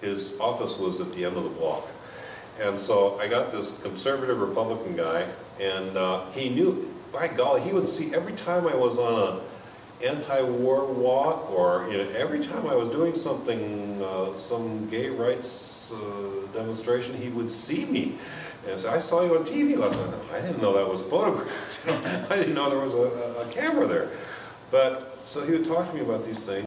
his office was at the end of the block. And so I got this conservative Republican guy, and uh, he knew, by golly, he would see every time I was on a anti-war walk, or, you know, every time I was doing something, uh, some gay rights uh, demonstration, he would see me. And say, I saw you on TV last night. I didn't know that was photographed. I didn't know there was a, a- a camera there. But, so he would talk to me about these things.